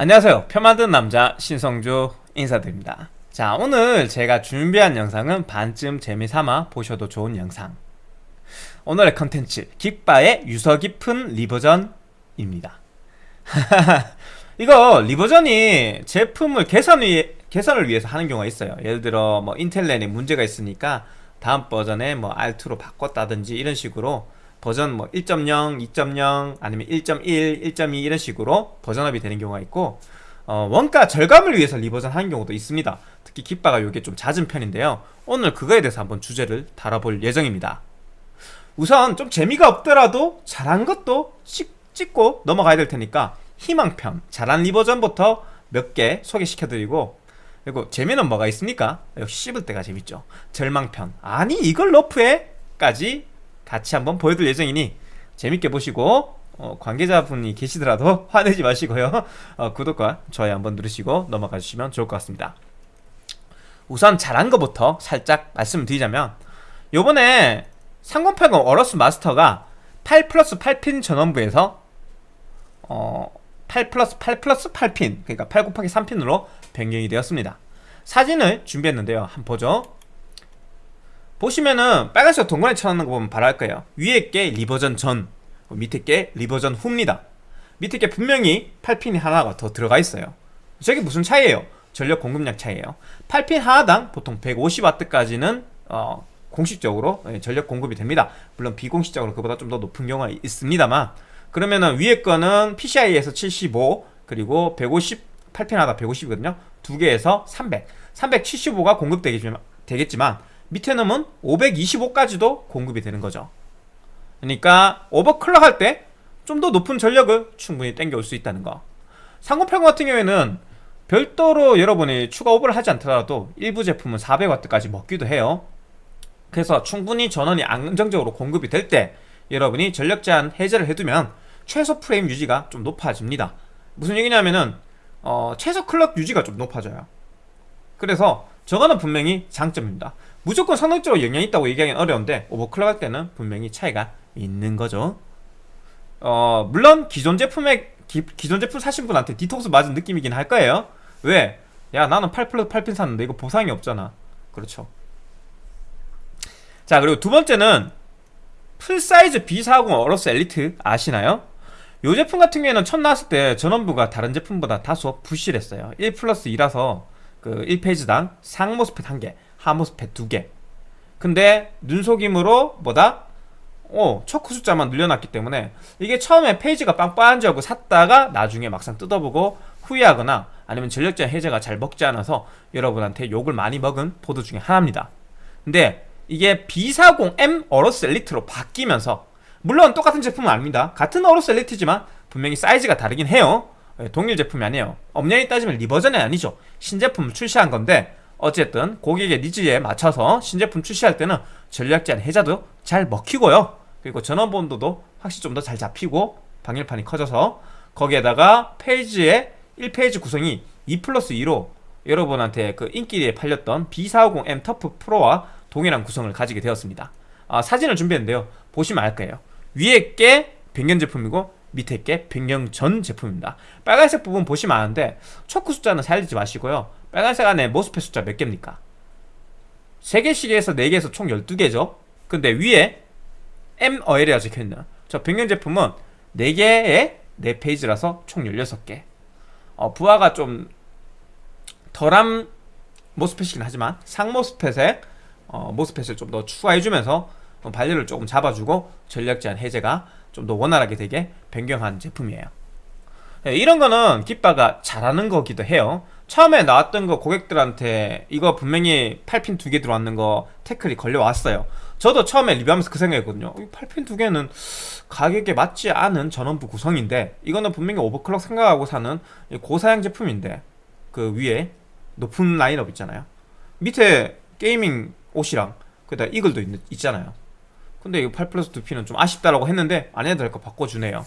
안녕하세요. 컴퓨터 만드는 남자 신성조 인사드립니다. 자 오늘 제가 준비한 영상은 반쯤 재미삼아 보셔도 좋은 영상. 오늘의 컨텐츠 긱바의 유서 깊은 revision입니다. 이거 revision이 제품을 개선 위, 개선을 위해서 하는 경우가 있어요. 예를 들어 뭐 인텔 랜에 문제가 있으니까 다음 버전에 뭐 R2로 바꿨다든지 이런 식으로 버전 뭐 1.0, 2.0 아니면 1.1, 1.2 이런 식으로 버전업이 되는 경우가 있고 어, 원가 절감을 위해서 revision 하는 경우도 있습니다 특히 긱바가 이게 좀 잦은 편인데요 오늘 그거에 대해서 한번 주제를 다뤄볼 예정입니다 우선 좀 재미가 없더라도 잘한 것도 짚고 넘어가야 될 테니까 희망편 잘한 revision부터 몇 개 소개시켜드리고 그리고 재미는 뭐가 있습니까? 역시 씹을 때가 재밌죠 절망편 아니 이걸 nerf해? 까지 같이 한번 보여드릴 예정이니 재밌게 보시고 어, 관계자분이 계시더라도 화내지 마시고요. 어, 구독과 좋아요 한번 누르시고 넘어가 주시면 좋을 것 같습니다. 우선 잘한 것부터 살짝 말씀드리자면 요번에 3080 어러스 마스터가 8 플러스 8핀 전원부에서 어, 8 플러스 8 플러스 8핀 그러니까 8 곱하기 3핀으로 변경이 되었습니다. 사진을 준비했는데요. 한번 보죠 보시면은 빨간색 동그라미 쳐놓는 거 보면 알 거예요. 위에 게 리버전 전 밑에 게 리버전 후입니다. 밑에 게 분명히 8핀이 하나가 더 들어가 있어요. 저게 무슨 차이예요? 전력 공급량 차이예요. 8핀 하나당 보통 150W까지는 어, 공식적으로 예, 전력 공급이 됩니다. 물론 비공식적으로 그보다 좀 더 높은 경우가 있습니다만 그러면은 위에 거는 PCI에서 75 그리고 150 8핀 하나 150이거든요. 두 개에서 300 375가 공급되겠지만 밑에 놈은 525까지도 공급이 되는 거죠. 그러니까 오버클럭 할 때 좀 더 높은 전력을 충분히 땡겨올 수 있다는 거. 상고평 같은 경우에는 별도로 여러분이 추가 오버를 하지 않더라도 일부 제품은 400W까지 먹기도 해요. 그래서 충분히 전원이 안정적으로 공급이 될 때 여러분이 전력 제한 해제를 해두면 최소 프레임 유지가 좀 높아집니다. 무슨 얘기냐면은 어, 최소 clock 유지가 좀 높아져요. 그래서 저거는 분명히 장점입니다 무조건 성능적으로 영향이 있다고 얘기하기는 어려운데 overclock 할 때는 분명히 차이가 있는 거죠. 어 물론 기존 제품에 기, 기존 제품 사신 분한테 뒤통수 맞은 느낌이긴 할 거예요. 왜? 야 나는 8 플러스 8핀 샀는데 이거 보상이 없잖아. 그렇죠. 자 그리고 두 번째는 풀사이즈 B40 어로스 엘리트 아시나요? 이 제품 같은 경우에는 첫 나왔을 때 전원부가 다른 제품보다 다소 부실했어요. 1 플러스 2라서 그 1 phase당 상MOSFET 1개 하MOSFET 2개. 근데 눈속임으로 뭐다? 어, 초크 숫자만 늘려놨기 때문에 이게 처음에 phase가 빵빵한 줄 알고 샀다가 나중에 막상 뜯어보고 후회하거나 아니면 전력제한 해제가 잘 먹지 않아서 여러분한테 욕을 많이 먹은 보드 중에 하나입니다. 근데 이게 B450M 어로스 엘리트로 바뀌면서 물론 똑같은 제품은 아닙니다. 같은 어로스 엘리트지만 분명히 사이즈가 다르긴 해요. 예, 동일 제품이 아니에요. 엄연히 따지면 revision이 아니죠. 신제품을 출시한 건데 어쨌든 고객의 needs에 맞춰서 신제품 출시할 때는 전력 제한 해제도 잘 먹히고요. 그리고 전원부 온도도 확실히 좀 더 잘 잡히고 방열판이 커져서 거기에다가 phase의 1 phase 구성이 2 플러스 2로 여러분한테 그 인기리에 팔렸던 B450M 터프 프로와 동일한 구성을 가지게 되었습니다. 아, 사진을 준비했는데요. 보시면 알 거예요. 위에 게 변경 제품이고 밑에 게 변경 전 제품입니다. 빨간색 부분 보시면 아는데 초크 숫자는 살리지 마시고요 빨간색 안에 모스펫 숫자 몇 개입니까? 3개씩에서 4개에서 총 12개죠. 근데 위에 MOL이라 적혀있네요. 저 변경 제품은 4개에 4페이지라서 총 16개. 어, 부하가 좀 덜한 모스펫이긴 하지만 상모스펫에 어, 모스펫을 좀 더 추가해주면서 발열을 조금 잡아주고 전력 제한 해제가 좀 더 원활하게 되게 변경한 제품이에요. 네, 이런 거는 깃바가 잘하는 거기도 해요 처음에 나왔던 거 고객들한테 이거 분명히 8핀 두 개 들어왔는 거 태클이 걸려왔어요. 저도 처음에 리뷰하면서 그 생각했거든요. 8핀 두 개는 가격에 맞지 않은 전원부 구성인데 이거는 분명히 오버클럭 생각하고 사는 고사양 제품인데 그 위에 높은 라인업 있잖아요. 밑에 게이밍 X랑 그다 이글도 있, 있잖아요 근데 이거 8 플러스 2P는 좀 아쉽다라고 했는데 안 해도 될 거 바꿔주네요.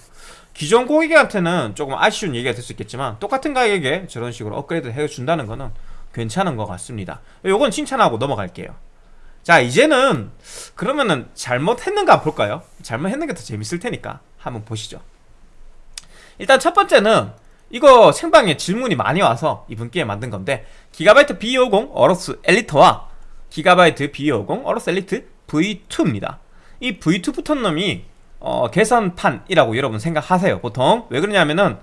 기존 고객한테는 조금 아쉬운 얘기가 될 수 있겠지만 똑같은 가격에 저런 식으로 업그레이드 해준다는 거는 괜찮은 것 같습니다. 요건 칭찬하고 넘어갈게요. 자 이제는 그러면은 잘못했는가 볼까요? 잘못했는 게 더 재밌을 테니까 한번 보시죠. 일단 첫 번째는 이거 생방에 질문이 많이 와서 이분께 만든 건데 기가바이트 B250 어로스 엘리트와 GIGABYTE B250 AORUS ELITE V2입니다 이 V2 붙은 놈이 어, 개선판이라고 여러분 생각하세요 보통. 왜 그러냐면은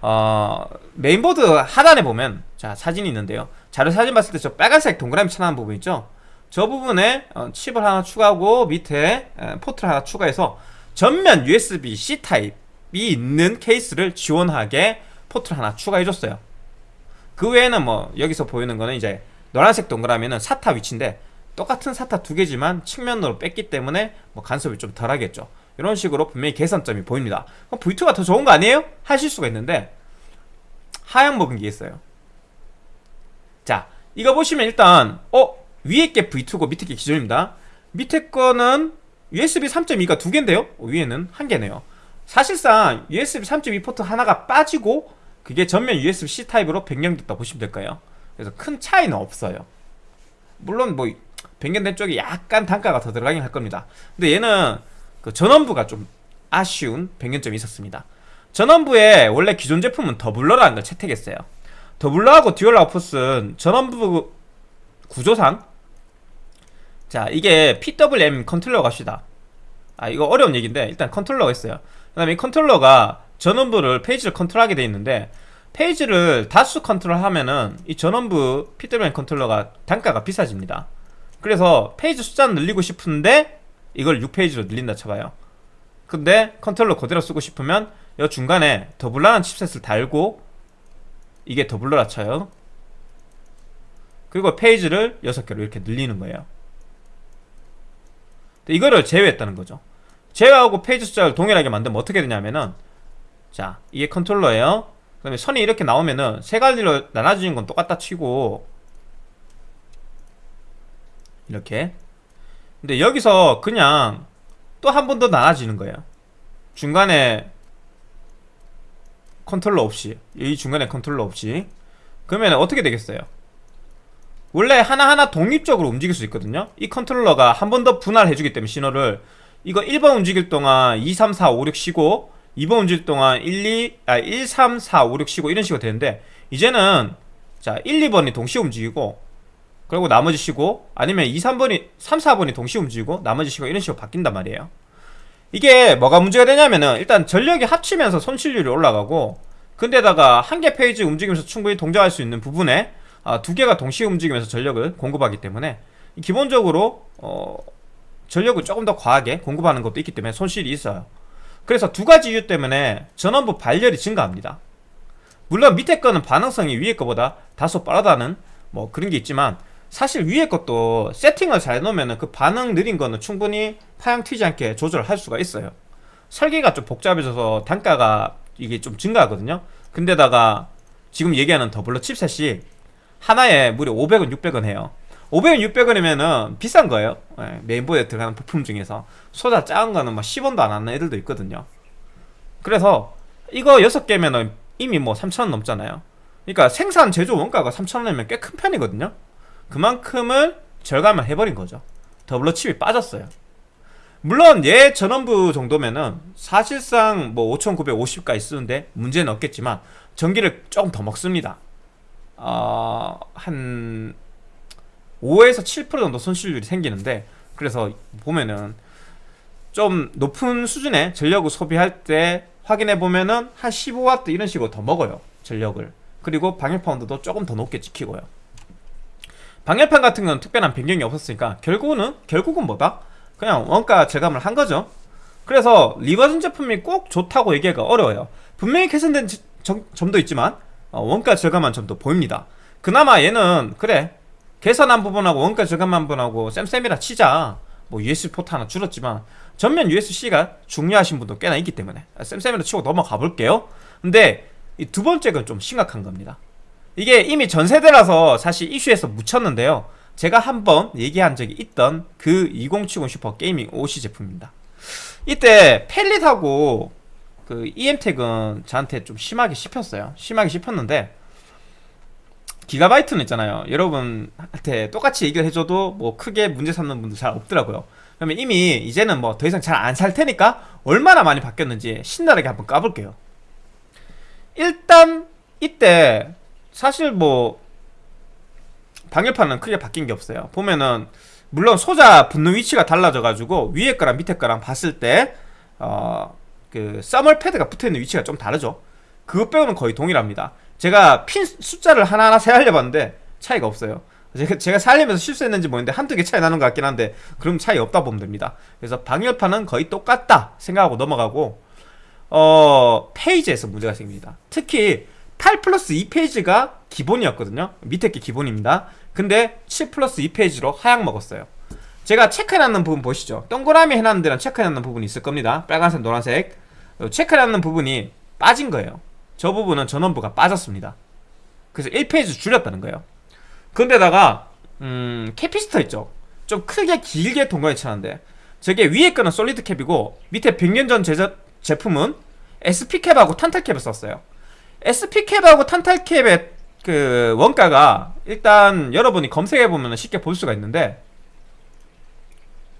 어, 메인보드 하단에 보면 자 사진이 있는데요. 자료 사진 봤을 때 저 빨간색 동그라미 쳐 놓은 부분 있죠? 저 부분에 어, 칩을 하나 추가하고 밑에 에, 포트를 하나 추가해서 전면 USB-C 타입이 있는 케이스를 지원하게 포트를 하나 추가해줬어요. 그 외에는 뭐 여기서 보이는 거는 이제 노란색 동그라미는 사타 위치인데 똑같은 사타 두 개지만 측면으로 뺐기 때문에 뭐 간섭이 좀 덜하겠죠. 이런 식으로 분명히 개선점이 보입니다. 그럼 V2가 더 좋은 거 아니에요? 하실 수가 있는데 하향 먹은 게 있어요. 자 이거 보시면 일단 어? 위에 게 V2고 밑에 게 기존입니다. 밑에 거는 USB 3.2가 두 개인데요? 위에는 한 개네요. 사실상 USB 3.2 포트 하나가 빠지고 그게 전면 USB-C 타입으로 변경됐다 보시면 될까요. 그래서 큰 차이는 없어요. 물론 뭐 변경된 쪽에 약간 단가가 더 들어가긴 할 겁니다. 근데 얘는 그 전원부가 좀 아쉬운 변경점이 있었습니다. 전원부에 원래 기존 제품은 doubler라는 걸 채택했어요. doubler하고 dual output은 전원부 구조상 자 이게 PWM 컨트롤러 칩시다. 아 이거 어려운 얘기인데 일단 컨트롤러가 있어요. 그 다음에 이 컨트롤러가 전원부를 phase를 컨트롤하게 돼 있는데 phase를 다수 컨트롤하면은 이 전원부 PWM 컨트롤러가 단가가 비싸집니다 그래서 phase 숫자는 늘리고 싶은데 이걸 6 phase로 늘린다 쳐봐요. 근데 컨트롤러 그대로 쓰고 싶으면 이 중간에 doubler라는 칩셋을 달고 이게 doubler라 쳐요. 그리고 phase를 6개로 이렇게 늘리는 거예요. 이거를 제외했다는 거죠. 제외하고 phase 숫자를 동일하게 만들면 어떻게 되냐면은 자 이게 컨트롤러예요. 그 다음에 선이 이렇게 나오면은 세 가지로 나눠지는 건 똑같다 치고 이렇게. 근데 여기서 그냥 또 한 번 더 나눠지는 거예요. 중간에 컨트롤러 없이 이 중간에 컨트롤러 없이. 그러면 어떻게 되겠어요? 원래 하나하나 독립적으로 움직일 수 있거든요. 이 컨트롤러가 한 번 더 분할해 주기 때문에 신호를. 이거 1번 움직일 동안 2, 3, 4, 5, 6 쉬고 2번 움직일 동안 1, 2, 아, 1, 3, 4, 5, 6 쉬고 이런 식으로 되는데 이제는 자 1, 2번이 동시에 움직이고 그리고 나머지 쉬고 아니면 2, 3번이 3, 4번이 동시에 움직이고 나머지 쉬고 이런 식으로 바뀐단 말이에요. 이게 뭐가 문제가 되냐면은 일단 전력이 합치면서 손실률이 올라가고 근데다가 한 개 페이지 움직이면서 충분히 동작할 수 있는 부분에 아, 두 개가 동시에 움직이면서 전력을 공급하기 때문에 기본적으로 어, 전력을 조금 더 과하게 공급하는 것도 있기 때문에 손실이 있어요. 그래서 두 가지 이유 때문에 전원부 발열이 증가합니다. 물론 밑에 거는 반응성이 위에 거보다 다소 빠르다는 뭐 그런 게 있지만 사실 위에 것도 세팅을 잘 놓으면 그 반응 느린 거는 충분히 파양 튀지 않게 조절할 수가 있어요. 설계가 좀 복잡해져서 단가가 이게 좀 증가하거든요. 근데다가 지금 얘기하는 더블러 칩셋이 하나에 무려 500원 600원 해요. 500원 600원이면은 비싼 거예요. 네, 메인보드에 들어가는 부품 중에서. 소자 작은 거는 막 10원도 안 하는 애들도 있거든요. 그래서 이거 6개면은 이미 뭐 3천원 넘잖아요. 그러니까 생산 제조 원가가 3천원이면 꽤 큰 편이거든요 그만큼을 절감을 해버린 거죠. 더블러 칩이 빠졌어요. 물론 얘 전원부 정도면은 사실상 뭐 5950까지 쓰는데 문제는 없겠지만 전기를 조금 더 먹습니다. 어, 한 5에서 7% 정도 손실률이 생기는데 그래서 보면은 좀 높은 수준의 전력을 소비할 때 확인해 보면은 한 15W 이런 식으로 더 먹어요 전력을. 그리고 방열 파운드도 조금 더 높게 찍히고요 방열판 같은 건 특별한 변경이 없었으니까 결국은 결국은 뭐다? 그냥 원가 절감을 한 거죠. 그래서 revision 제품이 꼭 좋다고 얘기하기가 어려워요. 분명히 개선된 점도 있지만 어, 원가 절감한 점도 보입니다. 그나마 얘는 그래 개선한 부분하고 원가 절감한 부분하고 쌤쌤이라 치자. 뭐 USB 포트 하나 줄었지만 전면 USB-C가 중요하신 분도 꽤나 있기 때문에 쌤쌤이라 치고 넘어가 볼게요. 근데 이 두 번째 건좀 심각한 겁니다 이게 이미 전세대라서 사실 이슈에서 묻혔는데요. 제가 한번 얘기한 적이 있던 그 2070 SUPER GAMING OC 제품입니다. 이때 Palit하고 그 emTek은 저한테 좀 심하게 씹혔어요. 심하게 씹혔는데 GIGABYTE는 있잖아요. 여러분한테 똑같이 얘기를 해줘도 뭐 크게 문제 삼는 분들 잘 없더라고요. 그러면 이미 이제는 뭐 더 이상 잘 안 살 테니까 얼마나 많이 바뀌었는지 신나게 한번 까볼게요. 일단 이때 사실 뭐 방열판은 크게 바뀐 게 없어요. 보면은 물론 소자 붙는 위치가 달라져 가지고 위에 거랑 밑에 거랑 봤을 때 어그 써멀 패드가 붙어있는 위치가 좀 다르죠. 그거 빼고는 거의 동일합니다. 제가 핀 숫자를 하나하나 세알려 봤는데 차이가 없어요. 제가, 제가 살리면서 실수했는지 모르겠는데 한두 개 차이 나는 것 같긴 한데 그럼 차이 없다 보면 됩니다. 그래서 방열판은 거의 똑같다 생각하고 넘어가고 어 phase에서 문제가 생깁니다. 특히 8 플러스 2 phase가 기본이었거든요. 밑에 게 기본입니다. 근데 7 플러스 2 phase로 하향 먹었어요. 제가 체크해놨는 부분 보시죠. 동그라미 해놨는 데는 체크해놨는 부분이 있을 겁니다. 빨간색 노란색. 체크해놨는 부분이 빠진 거예요. 저 부분은 전원부가 빠졌습니다. 그래서 1 phase 줄였다는 거예요. 근데다가 음 capacitor 있죠? 좀 크게 길게 동그라미 쳤는데 저게 위에 거는 솔리드 캡이고 밑에 100년 전 제작, 제품은 SP캡하고 탄탈캡을 썼어요 SP캡하고 탄탈캡의 그 원가가 일단 여러분이 검색해보면 쉽게 볼 수가 있는데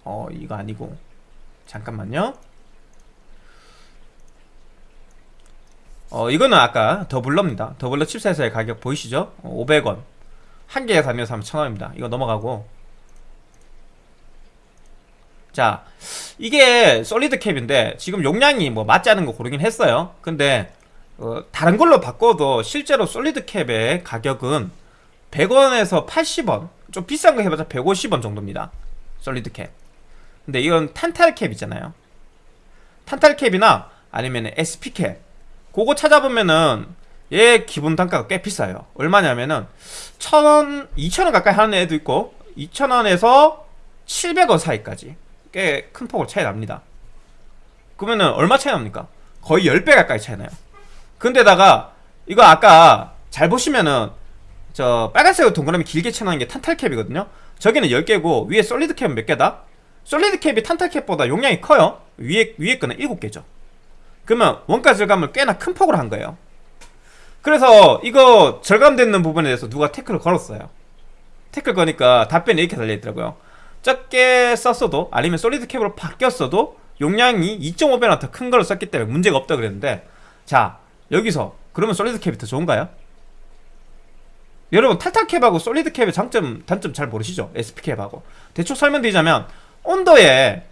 어 이거 아니고. 잠깐만요. 어 이거는 아까 더블러입니다. 더블러 칩셋의 가격 보이시죠? 500원. 한 개에 다녀서 하면 1000원입니다. 이거 넘어가고. 자 이게 solid cap인데 지금 용량이 뭐 맞지 않은 거 고르긴 했어요. 근데 어, 다른 걸로 바꿔도 실제로 solid cap의 가격은 100원에서 80원 좀 비싼 거 해봤자 150원 정도입니다. solid cap. 근데 이건 탄탈 cap이잖아요. 탄탈 cap이나 아니면 SP cap. 그거 찾아보면은 얘 기본 단가가 꽤 비싸요. 얼마냐면은 1000원, 2000원 가까이 하는 애도 있고 2000원에서 700원 사이까지 꽤 큰 폭으로 차이 납니다. 그러면은 얼마 차이 납니까? 거의 10배 가까이 차이 나요 근데다가 이거 아까 잘 보시면은 저 빨간색으로 동그라미 길게 쳐놓은 게 탄탈캡이거든요. 저기는 10개고 위에 솔리드 캡은 몇 개다? 솔리드 캡이 탄탈 캡보다 용량이 커요. 위에, 위에 거는 7개죠. 그러면 원가 절감을 꽤나 큰 폭으로 한 거예요. 그래서 이거 절감되는 부분에 대해서 누가 태클을 걸었어요. 태클 거니까 답변이 이렇게 달려있더라고요. 적게 썼어도 아니면 solid cap으로 바뀌었어도 용량이 2.5배나 더 큰 걸 썼기 때문에 문제가 없다 그랬는데 자 여기서 그러면 solid cap이 더 좋은가요? 여러분 탄탈 cap하고 solid cap의 장점 단점 잘 모르시죠? SP cap하고. 대충 설명드리자면 온도에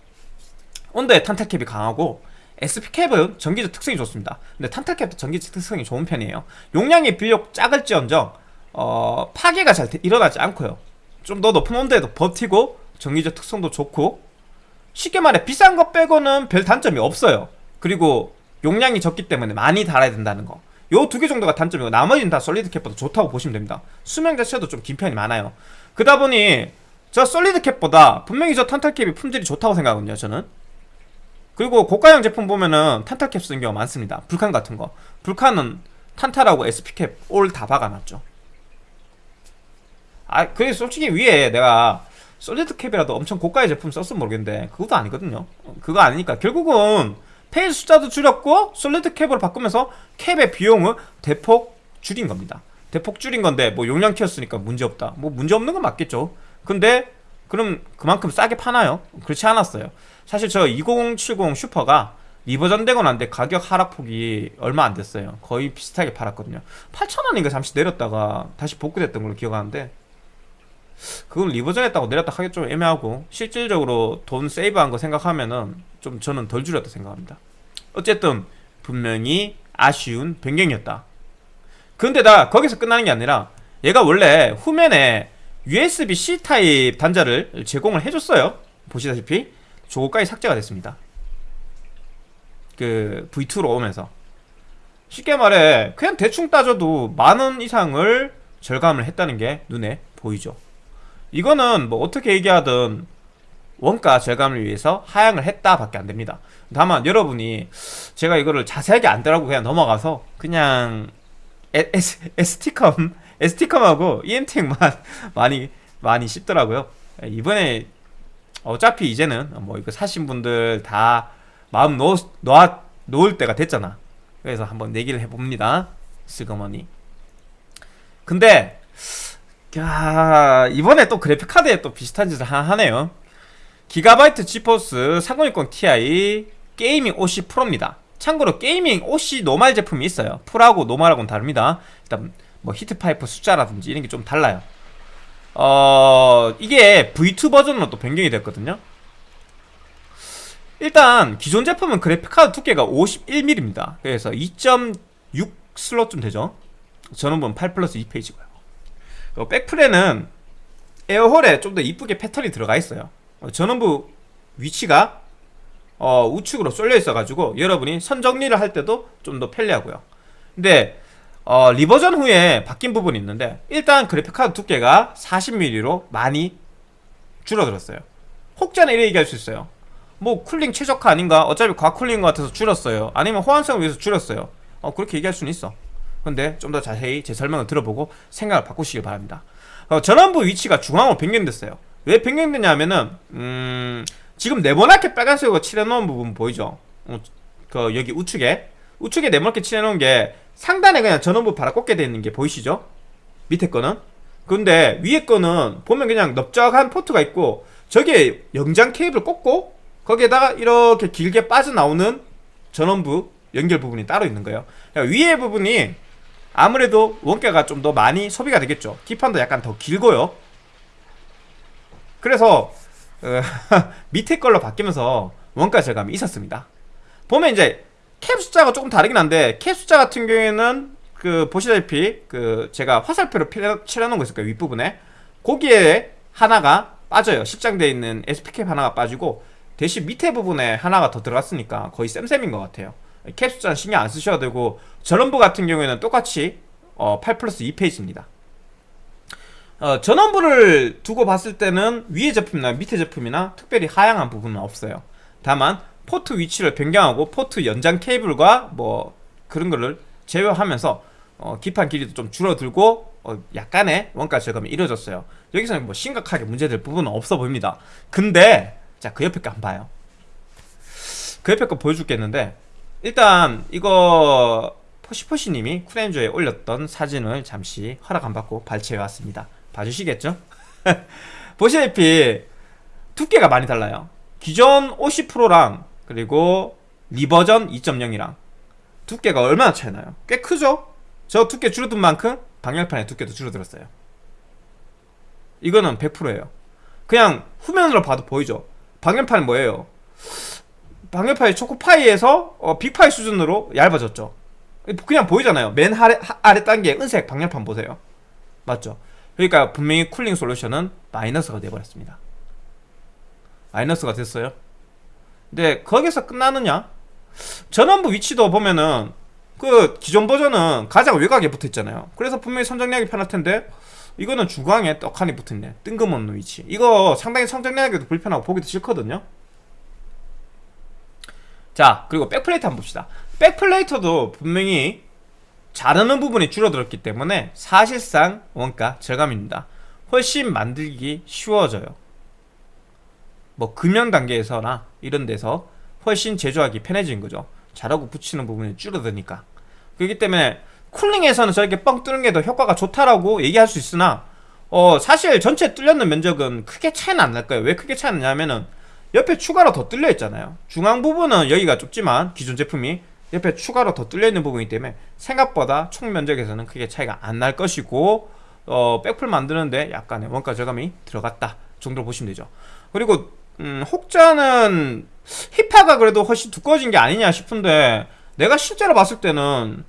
온도에 탄탈 cap이 강하고 SP cap은 전기적 특성이 좋습니다. 근데 탄탈 cap도 전기적 특성이 좋은 편이에요. 용량이 비록 작을지언정 어, 파괴가 잘 일어나지 않고요. 좀 더 높은 온도에도 버티고 전기적 특성도 좋고 쉽게 말해 비싼 거 빼고는 별 단점이 없어요. 그리고 용량이 적기 때문에 많이 달아야 된다는 거. 요 두 개 정도가 단점이고 나머지는 다 solid cap보다 좋다고 보시면 됩니다. 수명 자체도 좀 긴 편이 많아요. 그러다 보니 저 solid cap보다 분명히 저 탄탈 cap이 품질이 좋다고 생각하거든요. 저는. 그리고 고가형 제품 보면은 탄탈 캡 쓰는 경우가 많습니다. Vulcan 같은 거. Vulcan은 탄탈하고 SP cap all 다 박아놨죠. 아, 그래 솔직히 위에 내가 solid cap이라도 엄청 고가의 제품 썼으면 모르겠는데 그것도 아니거든요. 그거 아니니까 결국은 phase 숫자도 줄였고 solid cap으로 바꾸면서 cap의 비용을 대폭 줄인 겁니다. 대폭 줄인 건데 뭐 용량 키웠으니까 문제없다. 뭐 문제없는 건 맞겠죠. 근데 그럼 그만큼 싸게 파나요? 그렇지 않았어요. 사실 저 2070 슈퍼가 revision 되고 난 뒤 가격 하락폭이 얼마 안 됐어요. 거의 비슷하게 팔았거든요. 8,000원인가 잠시 내렸다가 다시 복구됐던 걸로 기억하는데 그건 revision 했다고 내렸다 하기 좀 애매하고 실질적으로 돈 save한 거 생각하면은 좀 저는 덜 줄였다 생각합니다. 어쨌든 분명히 아쉬운 변경이었다. 근데 다 거기서 끝나는 게 아니라 얘가 원래 후면에 USB-C 타입 단자를 제공을 해줬어요. 보시다시피 저거까지 삭제가 됐습니다. 그 V2로 오면서. 쉽게 말해 그냥 대충 따져도 만 원 이상을 절감을 했다는 게 눈에 보이죠 이거는 뭐 어떻게 얘기하든 원가 절감을 위해서 하향을 했다 밖에 안 됩니다. 다만 여러분이 제가 이거를 자세하게 안 들어가고 그냥 넘어가서 그냥 ST컴 ST컴하고 EMT만 많이 많이 씹더라고요. 이번에 어차피 이제는 뭐 이거 사신 분들 다 마음 놓, 놓아, 놓을 때가 됐잖아. 그래서 한번 내기를 해봅니다. 슬그머니. 근데 야 이번에 또 그래픽카드에 또 비슷한 짓을 하나 하네요. 기가바이트 지포스 3060 Ti Gaming OC Pro입니다. 참고로 Gaming OC normal 제품이 있어요. Pro하고 normal하고는 다릅니다. 일단 뭐 히트파이프 숫자라든지 이런 게 좀 달라요. 어 이게 V2 버전으로 또 변경이 됐거든요. 일단 기존 제품은 그래픽카드 두께가 51mm입니다 그래서 2.6 슬롯쯤 되죠? 보면 8 플러스 2 phase고요. 어, 백플에는 air hole에 좀 더 이쁘게 패턴이 들어가 있어요. 어, 전원부 위치가 어, 우측으로 쏠려 있어가지고 여러분이 선 정리를 할 때도 좀 더 편리하고요. 근데 어, revision 후에 바뀐 부분이 있는데 일단 그래픽카드 두께가 40mm로 많이 줄어들었어요. 혹자는 이렇게 얘기할 수 있어요. 뭐 cooling 최적화 아닌가? 어차피 과cooling 것 같아서 줄였어요. 아니면 호환성을 위해서 줄였어요. 어, 그렇게 얘기할 수는 있어 근데 좀 더 자세히 제 설명을 들어보고 생각을 바꾸시길 바랍니다. 어, 전원부 위치가 중앙으로 변경됐어요. 왜 변경됐냐면은 음, 지금 네모나게 빨간색으로 칠해놓은 부분 보이죠? 어, 그 여기 우측에. 우측에 네모나게 칠해놓은 게 상단에 그냥 전원부 바라 꽂게 되어 있는 게 보이시죠? 밑에 거는? 근데 위에 거는 보면 그냥 넓적한 포트가 있고 저기에 영장 케이블 꽂고 거기에다가 이렇게 길게 빠져나오는 전원부 연결 부분이 따로 있는 거예요. 그러니까 위에 부분이 아무래도 원가가 좀 더 많이 소비가 되겠죠. 기판도 약간 더 길고요. 그래서 어, 밑에 걸로 바뀌면서 원가 절감이 있었습니다. 보면 이제 캡 숫자가 조금 다르긴 한데 캡 숫자 같은 경우에는 그 보시다시피 그 제가 화살표로 칠해놓은 거 있을 거예요 윗부분에. 거기에 하나가 빠져요. 실장되어 있는 SP캡 하나가 빠지고 대신 밑에 부분에 하나가 더 들어갔으니까 거의 쌤쌤인 것 같아요 캡 숫자는 신경 안 쓰셔도 되고 전원부 같은 경우에는 똑같이 어, 8 플러스 2 phase입니다. 어, 전원부를 두고 봤을 때는 위에 제품이나 밑에 제품이나 특별히 하향한 부분은 없어요. 다만 포트 위치를 변경하고 포트 연장 케이블과 뭐 그런 거를 제외하면서 어, 기판 길이도 좀 줄어들고 어, 약간의 원가 절감이 이루어졌어요. 여기서는 뭐 심각하게 문제될 부분은 없어 보입니다. 근데 자 그 옆에 거 한번 봐요. 그 옆에 거 보여줄겠는데 일단 이거 포시포시님이 쿨엔조에 올렸던 사진을 잠시 허락 안 받고 발췌해 왔습니다 봐주시겠죠? 보시다시피 두께가 많이 달라요 기존 50%랑 그리고 리버전 2.0이랑 두께가 얼마나 차이 나요? 꽤 크죠? 저 두께 줄어든 만큼 방열판의 두께도 줄어들었어요 이거는 100%예요 그냥 후면으로 봐도 보이죠? 방열판은 뭐예요? 방열판이 초코파이에서 어, 빅파이 수준으로 얇아졌죠. 그냥 보이잖아요. 맨 아래, 아래 단계 은색 방열판 보세요. 맞죠? 그러니까 분명히 쿨링 솔루션은 마이너스가 되어버렸습니다. 마이너스가 됐어요. 근데 거기서 끝나느냐? 전원부 위치도 보면은 그 기존 버전은 가장 외곽에 붙어있잖아요. 그래서 분명히 선정리하기 편할 텐데 이거는 중앙에 떡하니 붙어있네. 뜬금없는 위치. 이거 상당히 선정리하기도 불편하고 보기도 싫거든요 자 그리고 백플레이트 한번 봅시다. 백플레이터도 분명히 자르는 부분이 줄어들었기 때문에 사실상 원가 절감입니다. 훨씬 만들기 쉬워져요. 뭐 금연 단계에서나 이런 데서 훨씬 제조하기 편해진 거죠. 자르고 붙이는 부분이 줄어드니까. 그렇기 때문에 쿨링에서는 저렇게 뻥 뚫는 게 더 효과가 좋다라고 얘기할 수 있으나 어 사실 전체 뚫렸는 면적은 크게 차이는 안 날 거예요. 왜 크게 차이 나냐면은 옆에 추가로 더 뚫려 있잖아요. 중앙 부분은 여기가 좁지만 기존 제품이 옆에 추가로 더 뚫려 있는 부분이기 때문에 생각보다 총 면적에서는 크게 차이가 안 날 것이고 어 백풀 만드는데 약간의 원가 절감이 들어갔다 정도로 보시면 되죠. 그리고 음, 혹자는 힙하가 그래도 훨씬 두꺼워진 게 아니냐 싶은데 내가 실제로 봤을 때는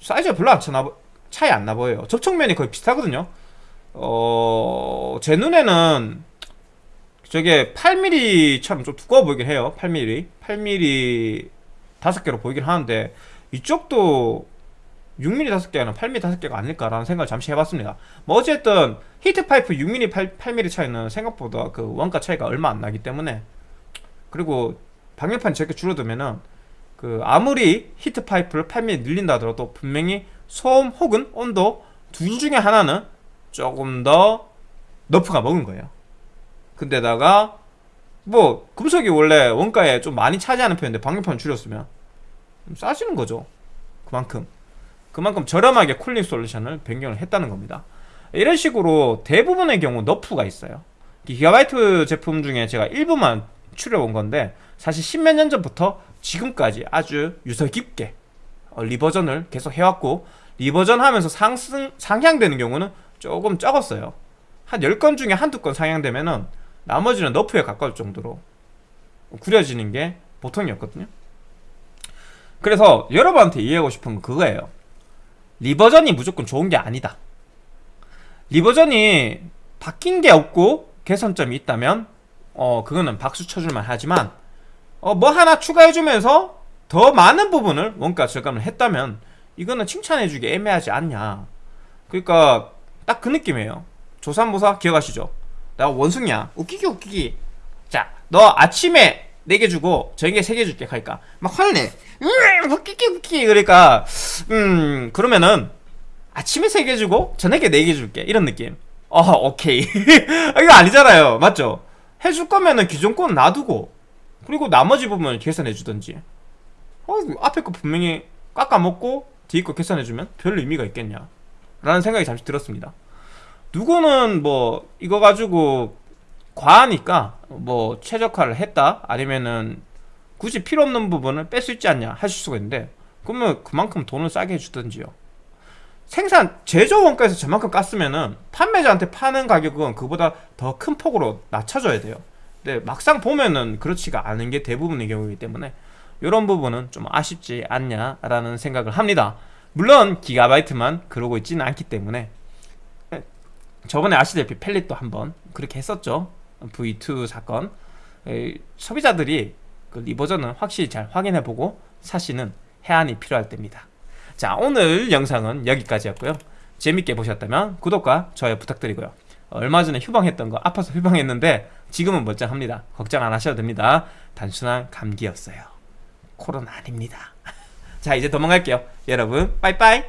사이즈가 별로 안 차나, 차이 안 나 보여요. 접촉면이 거의 비슷하거든요. 어... 제 눈에는 저게 8mm처럼 좀 두꺼워 보이긴 해요. 8mm 8mm 5개로 보이긴 하는데 이쪽도 6mm 5개는 8mm 5개가 아닐까라는 생각을 잠시 해봤습니다. 뭐 어쨌든 히트파이프 6mm 8, 8mm 차이는 생각보다 그 원가 차이가 얼마 안 나기 때문에 그리고 방열판이 저렇게 줄어들면은 그 아무리 히트파이프를 8mm 늘린다 하더라도 분명히 소음 혹은 온도 둘 중에 하나는 조금 더 너프가 먹은 거예요 근데다가 뭐 금속이 원래 원가에 좀 많이 차지하는 편인데 방열판 줄였으면 싸지는 거죠. 그만큼. 그만큼 저렴하게 쿨링 솔루션을 변경을 했다는 겁니다. 이런 식으로 대부분의 경우 너프가 있어요. 기가바이트 제품 중에 제가 일부만 추려본 건데 사실 십몇 년 전부터 지금까지 아주 유서 깊게 어, revision을 계속 해왔고 revision 하면서 상승 상향되는 경우는 조금 적었어요. 한 10건 중에 한두 건 상향되면은 나머지는 nerf에 가까울 정도로 구려지는 게 보통이었거든요. 그래서 여러분한테 이해하고 싶은 건 그거예요. revision이 무조건 좋은 게 아니다. 리버전이 바뀐 게 없고 개선점이 있다면 어 그거는 박수 쳐줄만 하지만 어 뭐 하나 추가해주면서 더 많은 부분을 원가 절감을 했다면 이거는 칭찬해주기 애매하지 않냐. 그러니까 딱 그 느낌이에요. 조산모사 기억하시죠? 나 원숭이야. 웃기기 웃기기 자 너 아침에 4개 주고 저녁에 3개 줄게 하니까. 막 화를 내 음, 웃기기 웃기기 그러니까 음 그러면은 아침에 3개 주고 저녁에 4개 줄게. 이런 느낌. 어 오케이. 이거 아니잖아요. 맞죠? 해줄 거면은 기존 거는 놔두고 그리고 나머지 부분을 계산해 주던지. 어, 앞에 거 분명히 깎아먹고 뒤에 거 계산해주면 별 의미가 있겠냐? 라는 생각이 잠시 들었습니다 누구는 뭐 이거 가지고 과하니까 뭐 최적화를 했다 아니면은 굳이 필요 없는 부분을 뺄 수 있지 않냐 하실 수가 있는데 그러면 그만큼 돈을 싸게 해주던지요. 생산 제조 원가에서 저만큼 깠으면은 판매자한테 파는 가격은 그보다 더 큰 폭으로 낮춰줘야 돼요. 근데 막상 보면은 그렇지가 않은 게 대부분의 경우이기 때문에 이런 부분은 좀 아쉽지 않냐라는 생각을 합니다. 물론 기가바이트만 그러고 있지는 않기 때문에 저번에 아시다시피 펠릿도 한번 그렇게 했었죠. V2 사건. 에, 소비자들이 그 리버전은 확실히 잘 확인해보고 사시는 해안이 필요할 때입니다. 자 오늘 영상은 여기까지였고요. 재밌게 보셨다면 구독과 좋아요 부탁드리고요. 얼마 전에 휴방했던 거 아파서 휴방했는데 지금은 멀쩡합니다. 걱정 안 하셔도 됩니다. 단순한 감기였어요. 코로나 아닙니다. 자 이제 도망갈게요. 여러분 빠이빠이